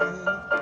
forget.